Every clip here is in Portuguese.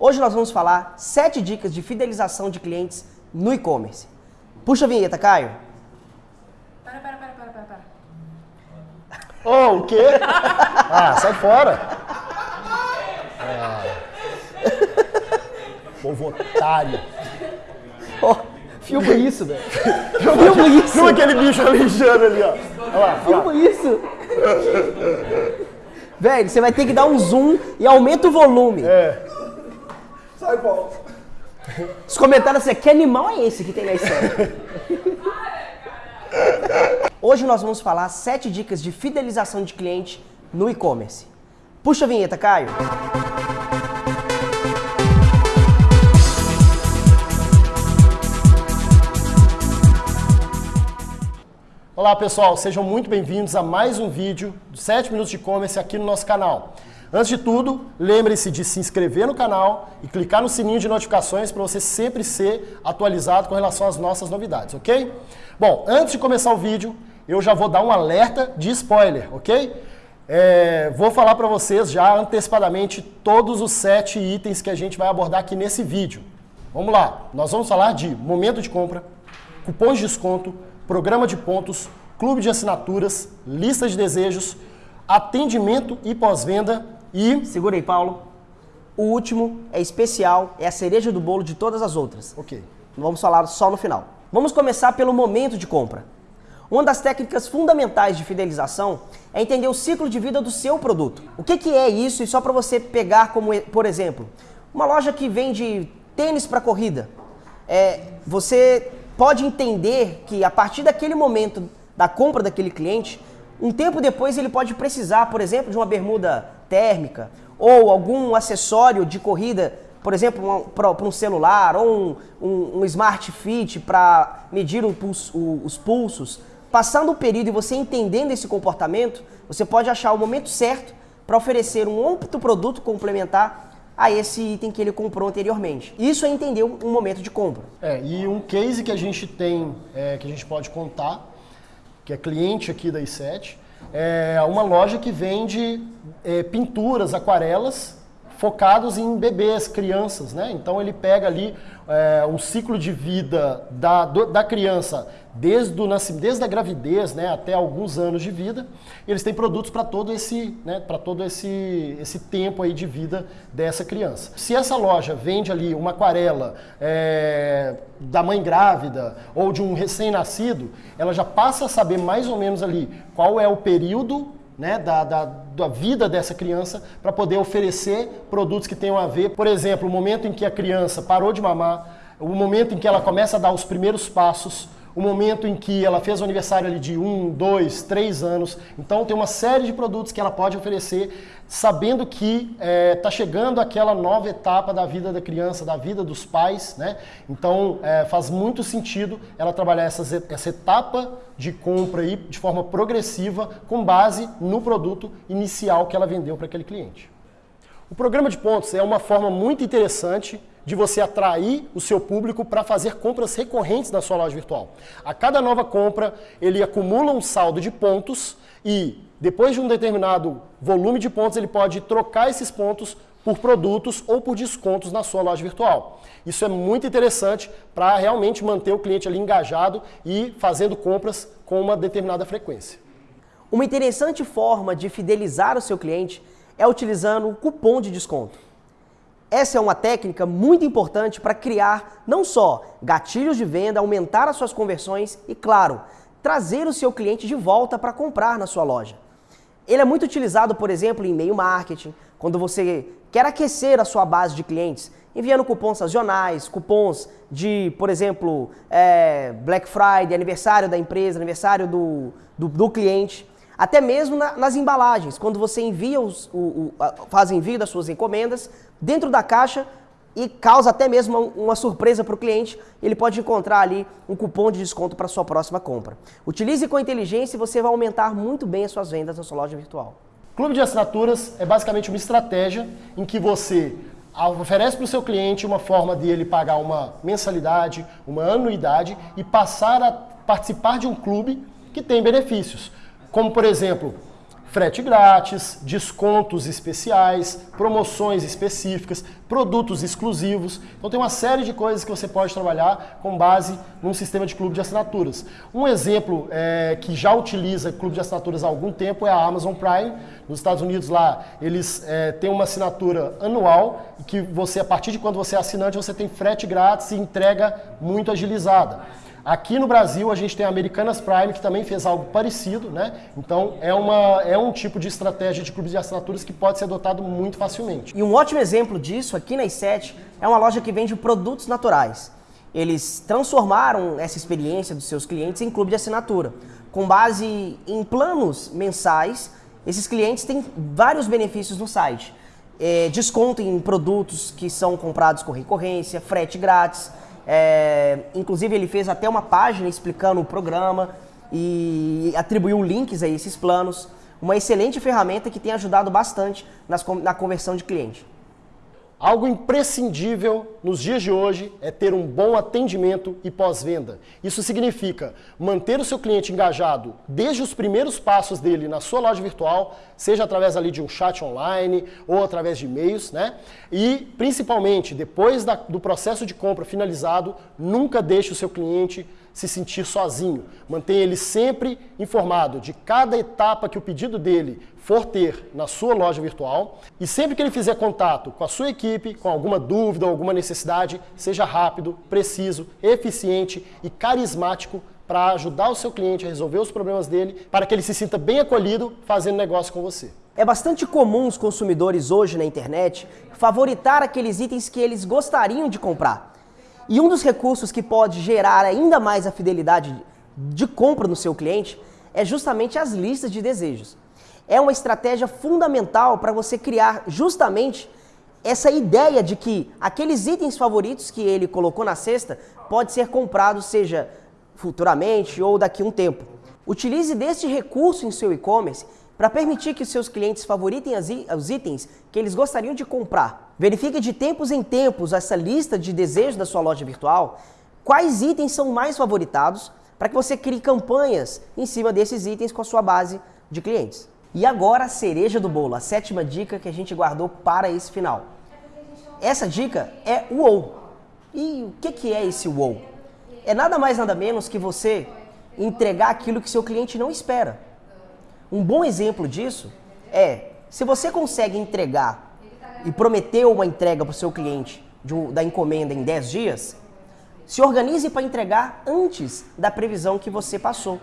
Hoje nós vamos falar 7 dicas de fidelização de clientes no e-commerce. Puxa a vinheta, Caio. Para, para, para, para, para, para. Oh, o quê? Ah, sai fora. Ah. Povo otário. Oh, filma isso, velho. Filma isso. Filma aquele bicho alejando ali, ó. Olha lá, olha lá. Filma isso. Velho, você vai ter que dar um zoom e aumenta o volume. É. Sai, Paulo. Os comentários assim, que animal é esse que tem na série? Hoje nós vamos falar 7 dicas de fidelização de cliente no e-commerce. Puxa a vinheta, Caio. Olá pessoal, sejam muito bem-vindos a mais um vídeo de 7 minutos de e-commerce aqui no nosso canal. Antes de tudo, lembre-se de se inscrever no canal e clicar no sininho de notificações para você sempre ser atualizado com relação às nossas novidades, ok? Bom, antes de começar o vídeo, eu já vou dar um alerta de spoiler, ok? É, vou falar para vocês já antecipadamente todos os sete itens que a gente vai abordar aqui nesse vídeo. Vamos lá, nós vamos falar de momento de compra, cupons de desconto, programa de pontos, clube de assinaturas, lista de desejos, atendimento e pós-venda e... Segura aí, Paulo. O último é especial, é a cereja do bolo de todas as outras. Ok. Vamos falar só no final. Vamos começar pelo momento de compra. Uma das técnicas fundamentais de fidelização é entender o ciclo de vida do seu produto. O que, que é isso? E só para você pegar como, por exemplo, uma loja que vende tênis para corrida. É, você pode entender que a partir daquele momento da compra daquele cliente, um tempo depois ele pode precisar, por exemplo, de uma bermuda térmica ou algum acessório de corrida, por exemplo, para um celular ou um, um, um Smart Fit para medir pulso, o, os pulsos. Passando o período e você entendendo esse comportamento, você pode achar o momento certo para oferecer um outro produto complementar a esse item que ele comprou anteriormente. Isso é entender um momento de compra. É, e um case que a gente tem, é, que a gente pode contar, que é cliente aqui da i7, é uma loja que vende é, pinturas, aquarelas, focados em bebês, crianças, né? Então ele pega ali é, ciclo de vida da, do, da criança desde, o nascimento, desde a gravidez né, até alguns anos de vida. eles têm produtos para todo, esse, né, todo esse, esse tempo aí de vida dessa criança. Se essa loja vende ali uma aquarela é, da mãe grávida ou de um recém-nascido, ela já passa a saber mais ou menos ali qual é o período né, da, da, da, vida dessa criança para poder oferecer produtos que tenham a ver, por exemplo, o momento em que a criança parou de mamar, o momento em que ela começa a dar os primeiros passos, o momento em que ela fez o aniversário ali de um, dois, três anos. Então tem uma série de produtos que ela pode oferecer, sabendo que está é, tá chegando aquela nova etapa da vida da criança, da vida dos pais, né? Então é, faz muito sentido ela trabalhar essas, essa etapa de compra aí de forma progressiva, com base no produto inicial que ela vendeu para aquele cliente. O programa de pontos é uma forma muito interessante de você atrair o seu público para fazer compras recorrentes na sua loja virtual. A cada nova compra, ele acumula um saldo de pontos e, depois de um determinado volume de pontos, ele pode trocar esses pontos por produtos ou por descontos na sua loja virtual. Isso é muito interessante para realmente manter o cliente ali engajado e fazendo compras com uma determinada frequência. Uma interessante forma de fidelizar o seu cliente é utilizando o cupom de desconto. Essa é uma técnica muito importante para criar não só gatilhos de venda, aumentar as suas conversões e, claro, trazer o seu cliente de volta para comprar na sua loja. Ele é muito utilizado, por exemplo, em e-mail marketing, quando você quer aquecer a sua base de clientes, enviando cupons sazonais, cupons de, por exemplo, é, Black Friday, aniversário da empresa, aniversário do, do, do cliente. Até mesmo na, nas embalagens, quando você envia os, o, o, faz envio das suas encomendas, dentro da caixa e causa até mesmo uma, uma surpresa para o cliente, ele pode encontrar ali um cupom de desconto para sua próxima compra. Utilize com inteligência e você vai aumentar muito bem as suas vendas na sua loja virtual. Clube de assinaturas é basicamente uma estratégia em que você oferece para o seu cliente uma forma de ele pagar uma mensalidade, uma anuidade e passar a participar de um clube que tem benefícios como por exemplo, frete grátis, descontos especiais, promoções específicas, produtos exclusivos. Então tem uma série de coisas que você pode trabalhar com base num sistema de clube de assinaturas. Um exemplo é, que já utiliza clube de assinaturas há algum tempo é a Amazon Prime. Nos Estados Unidos lá eles é, têm uma assinatura anual que você a partir de quando você é assinante você tem frete grátis e entrega muito agilizada. Aqui no Brasil a gente tem a Americanas Prime que também fez algo parecido, né? Então é, uma, é um tipo de estratégia de clubes de assinaturas que pode ser adotado muito facilmente. E um ótimo exemplo disso aqui na i7 é uma loja que vende produtos naturais. Eles transformaram essa experiência dos seus clientes em clube de assinatura. Com base em planos mensais, esses clientes têm vários benefícios no site. É, desconto em produtos que são comprados com recorrência, frete grátis, é, inclusive, ele fez até uma página explicando o programa e atribuiu links a esses planos. Uma excelente ferramenta que tem ajudado bastante nas, na conversão de cliente. Algo imprescindível nos dias de hoje é ter um bom atendimento e pós-venda. Isso significa manter o seu cliente engajado desde os primeiros passos dele na sua loja virtual, seja através ali de um chat online ou através de e-mails, né? E principalmente depois da, do processo de compra finalizado, nunca deixe o seu cliente se sentir sozinho. Mantenha ele sempre informado de cada etapa que o pedido dele for ter na sua loja virtual e sempre que ele fizer contato com a sua equipe, com alguma dúvida ou alguma necessidade, seja rápido, preciso, eficiente e carismático para ajudar o seu cliente a resolver os problemas dele, para que ele se sinta bem acolhido fazendo negócio com você. É bastante comum os consumidores hoje na internet favoritar aqueles itens que eles gostariam de comprar. E um dos recursos que pode gerar ainda mais a fidelidade de compra no seu cliente é justamente as listas de desejos. É uma estratégia fundamental para você criar justamente essa ideia de que aqueles itens favoritos que ele colocou na cesta pode ser comprado, seja futuramente ou daqui a um tempo. Utilize deste recurso em seu e-commerce para permitir que seus clientes favoritem os itens que eles gostariam de comprar. Verifique de tempos em tempos essa lista de desejos da sua loja virtual, quais itens são mais favoritados, para que você crie campanhas em cima desses itens com a sua base de clientes. E agora a cereja do bolo, a sétima dica que a gente guardou para esse final. Essa dica é o WOW. E o que, que é esse WOW? É nada mais nada menos que você entregar aquilo que seu cliente não espera. Um bom exemplo disso é se você consegue entregar e prometeu uma entrega para o seu cliente um, da encomenda em 10 dias, se organize para entregar antes da previsão que você passou.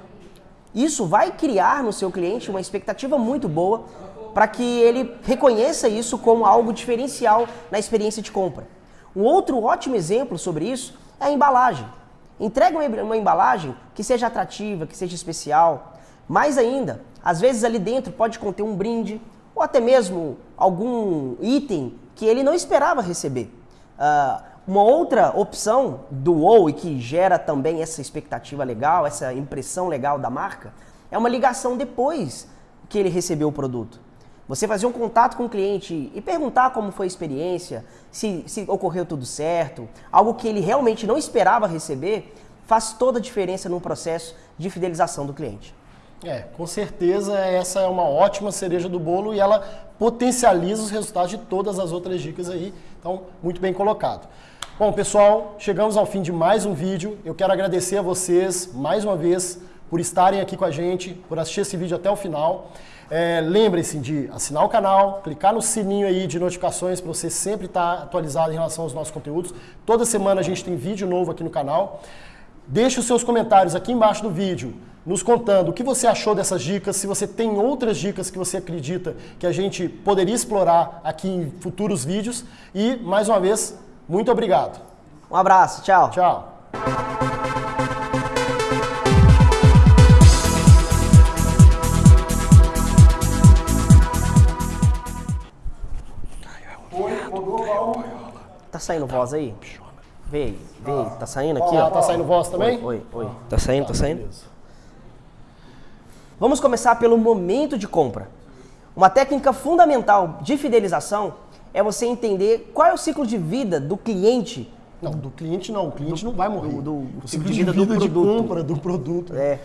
Isso vai criar no seu cliente uma expectativa muito boa para que ele reconheça isso como algo diferencial na experiência de compra. Um outro ótimo exemplo sobre isso é a embalagem. Entregue uma embalagem que seja atrativa, que seja especial. Mais ainda, às vezes ali dentro pode conter um brinde ou até mesmo algum item que ele não esperava receber. Uh, uma outra opção do WoW e que gera também essa expectativa legal, essa impressão legal da marca, é uma ligação depois que ele recebeu o produto. Você fazer um contato com o cliente e perguntar como foi a experiência, se, se ocorreu tudo certo, algo que ele realmente não esperava receber, faz toda a diferença no processo de fidelização do cliente. É, com certeza essa é uma ótima cereja do bolo e ela potencializa os resultados de todas as outras dicas aí. Então, muito bem colocado. Bom, pessoal, chegamos ao fim de mais um vídeo. Eu quero agradecer a vocês mais uma vez por estarem aqui com a gente, por assistir esse vídeo até o final. É, Lembrem-se de assinar o canal, clicar no sininho aí de notificações para você sempre estar atualizado em relação aos nossos conteúdos. Toda semana a gente tem vídeo novo aqui no canal. Deixe os seus comentários aqui embaixo do vídeo nos contando o que você achou dessas dicas, se você tem outras dicas que você acredita que a gente poderia explorar aqui em futuros vídeos. E, mais uma vez, muito obrigado. Um abraço, tchau. Tchau. Tá saindo voz aí? Vê, vê, tá saindo aqui, ó. Tá saindo voz também? Oi, oi. Tá saindo, tá saindo? Vamos começar pelo momento de compra. Uma técnica fundamental de fidelização é você entender qual é o ciclo de vida do cliente. Não, do cliente não. O cliente do, não vai morrer. Do, do o ciclo de vida, de, vida do de compra do produto. É.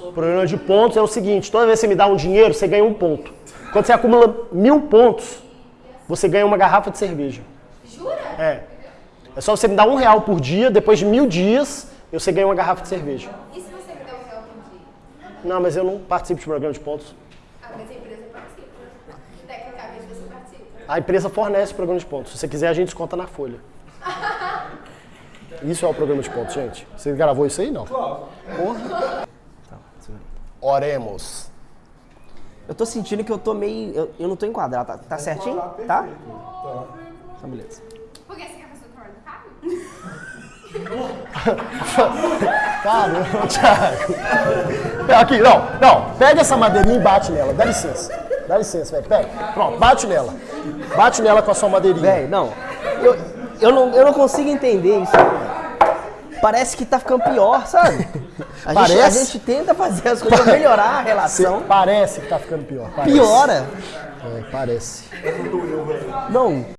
O programa de pontos é o seguinte: toda vez que você me dá um dinheiro, você ganha um ponto. Quando você acumula mil pontos, você ganha uma garrafa de cerveja. Jura? É. É só você me dar um real por dia, depois de mil dias, você ganha uma garrafa de cerveja. E se você me der um real por dia? Não, mas eu não participo de programa de pontos. Ah, mas a empresa participa. Tecnicamente você participa. A empresa fornece o programa de pontos. Se você quiser, a gente desconta na folha. Isso é o programa de pontos, gente. Você gravou isso aí? Não. Porra. Oremos. Eu tô sentindo que eu tô meio. Eu, eu não tô enquadrado. Tá, tá certinho? Tá? Tá. Então, beleza. Por que você quer fazer o cor do Fábio? Caramba, Thiago. Aqui, não, não. Pega essa madeirinha e bate nela. Dá licença. Dá licença, velho. Pega. Pronto, bate nela. Bate nela com a sua madeirinha. Véi, não. Eu, eu não. eu não consigo entender isso. Parece que tá ficando pior, sabe? A, Gente, a Parece? gente tenta fazer as coisas pra melhorar a relação. Parece que tá ficando pior. Parece. Piora. É, parece. Não,